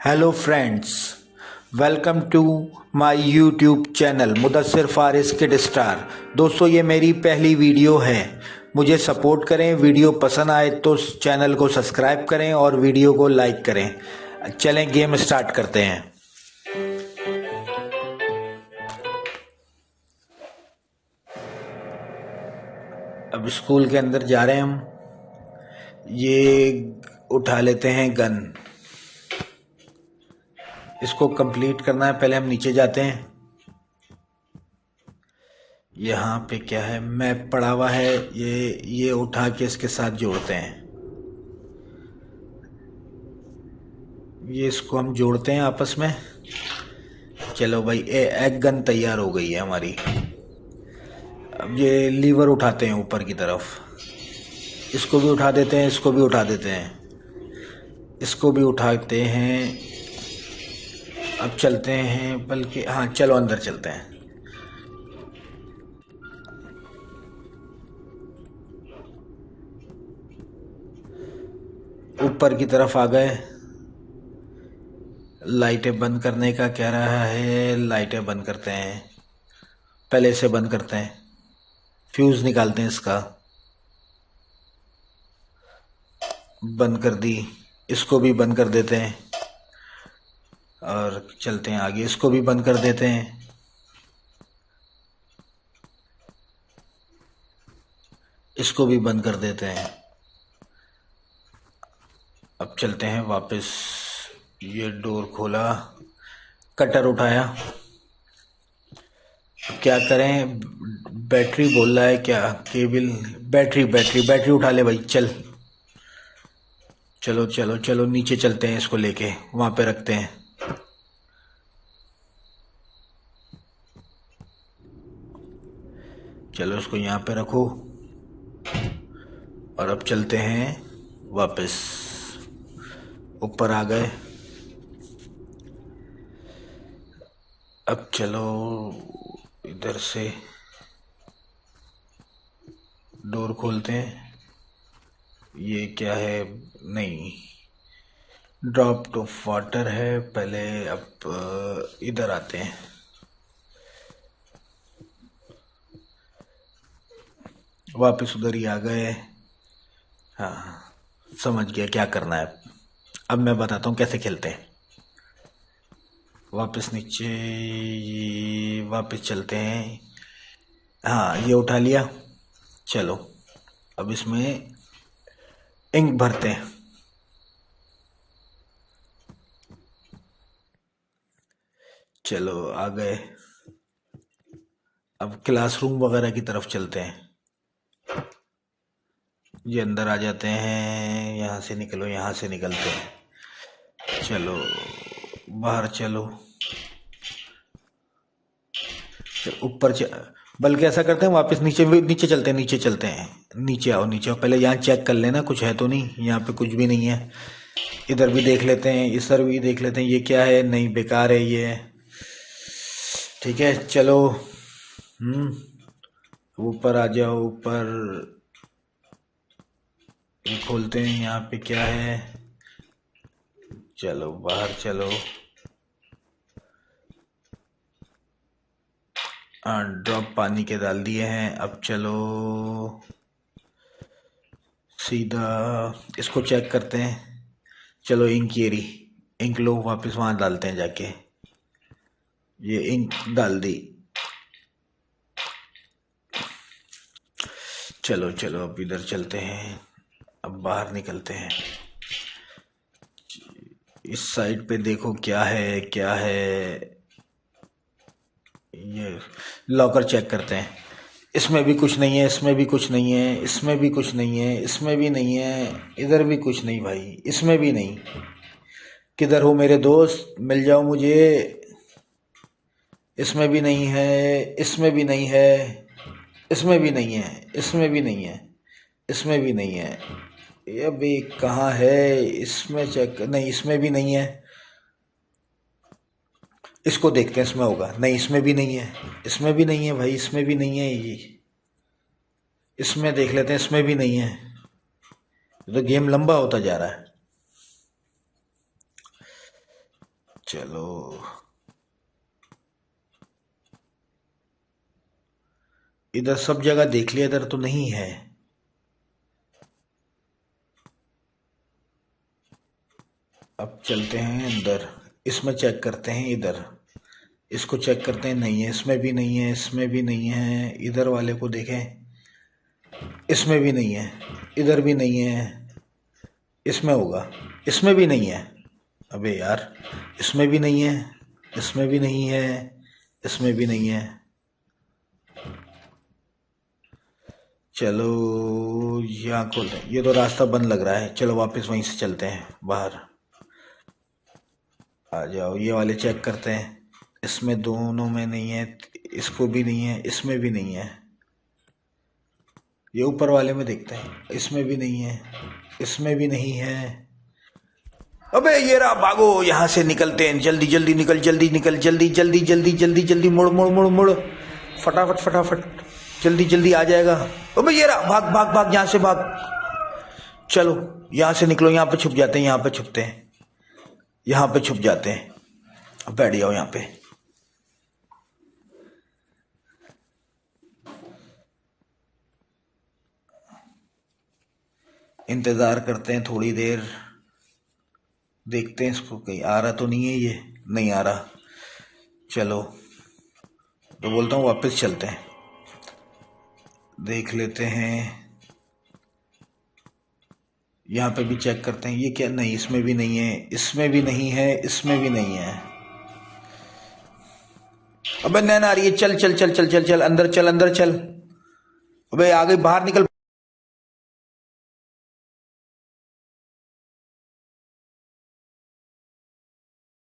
Hello friends welcome to my YouTube channel Mudassar Faris kid star दोस्तों, ये मेरी पहली वीडियो है। मुझे सपोर्ट करें। वीडियो पसंद आए तो चैनल को सब्सक्राइब करें और वीडियो को लाइक करें। चलें गेम स्टार्ट करते हैं। अब स्कूल के अंदर जा रहे हैं हम। ये उठा लेते हैं गन इसको कंप्लीट करना है, पहले हम नीचे जाते हैं। यहाँ पे क्या है? मैप पड़ा हुआ है, ये ये उठा के इसके साथ जोड़ते हैं। ये इसको हम जोड़ते हैं आपस में। चलो भाई, ए एग गन तैयार हो गई है हमारी। अब ये लीवर उठाते हैं ऊपर की तरफ़। इसको भी उठा देते हैं, इसको भी उठा देते हैं। इसको भी उठाते हैं अब चलते हैं, बल्कि हाँ चलो, अंदर चलते हैं। ऊपर की तरफ़ आ गए। लाइटें बंद करने का कह रहा है? लाइटें बंद करते हैं। पहले से बंद करते हैं। फ्यूज़ निकालते हैं इसका। बंद कर दी। इसको भी बंद कर देते हैं। और चलते हैं आगे। इसको भी बंद कर देते हैं। इसको भी बंद कर देते हैं। अब चलते हैं वापस। ये डोर खोला। कटर उठाया। क्या करें? बैटरी बोल रहा है क्या? केबल। बैटरी बैटरी बैटरी उठा ले भाई। चल। चलो चलो चलो, नीचे चलते हैं इसको लेके। वहाँ पे रखते हैं। चलो इसको यहाँ पे रखो। और अब चलते हैं वापस। ऊपर आ गए। अब चलो इधर से। डोर खोलते हैं। ये क्या है? नहीं। ड्रॉप ऑफ़ वाटर है। पहले अब इधर आते हैं। वापस उधर ही आ गए। हाँ समझ गया क्या करना है। अब मैं बताता हूँ कैसे खेलते हैं। वापस नीचे वापस चलते हैं। हाँ ये उठा लिया। चलो, अब इसमें इंक भरते हैं। चलो, आ गए। अब क्लासरूम वगैरह की तरफ़ चलते हैं। ये अंदर आ जाते हैं, यहाँ से निकलो, यहाँ से निकलते हैं। चलो, बाहर चलो। ऊपर बल्कि ऐसा करते हैं, वापस नीचे नीचे चलते हैं, नीचे चलते हैं। नीचे आओ नीचे आओ। पहले यहाँ चेक कर लेना, कुछ है तो नहीं, यहाँ पे कुछ भी नहीं है। इधर भी देख लेते हैं, इधर भी देख लेते हैं, ये क्या है? नहीं, बेकार है ये। ठीक है, चलो। हम्म। ऊपर आ जाओ, ऊपर। खोलते हैं यहाँ पे क्या है? चलो, बाहर चलो। ड्रॉप पानी के डाल दिए हैं। अब चलो। सीधा इसको चेक करते हैं। चलो इंक ये इंक लो, वापस वहाँ डालते हैं जाके। ये इंक डाल दी। चलो चलो, अब इधर चलते हैं। अब बाहर निकलते हैं। इस साइड पे देखो क्या है क्या है। ये लॉकर चेक करते हैं। इसमें भी कुछ नहीं है, इसमें भी कुछ नहीं है, इसमें भी कुछ नहीं है, इसमें भी नहीं है, इधर भी कुछ नहीं भाई, इसमें भी नहीं। किधर हो मेरे दोस्त? मिल जाओ मुझे। इसमें भी नहीं है, इसमें भी नहीं है। इसमें भी नहीं है, इसमें भी नहीं है, इसमें भी नहीं है। ये भी कहाँ है? इसमें चेक नहीं, इसमें भी नहीं है। इसको देखते हैं, इसमें होगा। नहीं, इसमें भी नहीं है। इसमें भी नहीं है भाई, इसमें भी नहीं है ये। इसमें देख लेते हैं, इसमें भी नहीं है। तो गेम लंबा होता जा रहा है। चलो। इधर सब जगह देख लिया, इधर तो नहीं है। अब चलते हैं अंदर। इसमें चेक करते हैं इधर। इसको चेक करते हैं, नहीं है। इसमें भी नहीं है, इसमें भी नहीं है। इधर वाले को देखें। इसमें भी नहीं है। इधर भी नहीं है। इसमें होगा। इसमें भी नहीं है। अबे यार, इसमें भी नहीं है। इसमें भी नहीं है। इसमें भी नहीं है। चलो, यहाँ खोलते हैं ये तो रास्ता बंद लग रहा है। चलो, वापस वहीं से चलते हैं, बाहर। आ जाओ, ये वाले चेक करते हैं। इसमें दोनों में नहीं है, इसको भी नहीं है, इसमें भी नहीं है। ये ऊपर वाले में देखते हैं। इसमें भी नहीं है, इसमें भी नहीं है। अबे, ये रहा भागो, यहाँ से निकलते हैं। जल्दी जल्दी निकल जल्दी निकल, जल्दी जल्दी जल्दी जल्दी जल्दी, मुड़ मुड़ मुड़ मुड़। फटाफट फटाफट। जल्दी जल्दी आ जाएगा। अबे ये रहा, भाग भाग भाग, यहाँ से भाग। चलो, यहाँ से निकलो, यहाँ पे छुप जाते हैं, यहाँ पे छुपते हैं। यहाँ पे छुप जाते हैं। अब बैठ जाओ यहाँ पे। इंतज़ार करते हैं थोड़ी देर। देखते हैं इसको कहीं आ रहा तो नहीं है ये, नहीं आ रहा। चलो तो बोलता हूँ वापस चलते हैं। देख लेते हैं। यहाँ पे भी चेक करते हैं, ये क्या? नहीं, इसमें भी नहीं है, इसमें भी नहीं है, इसमें भी नहीं है। अबे नैन आ रही है चल चल चल चल चल चल, अंदर चल अंदर चल। अबे आ गई बाहर निकल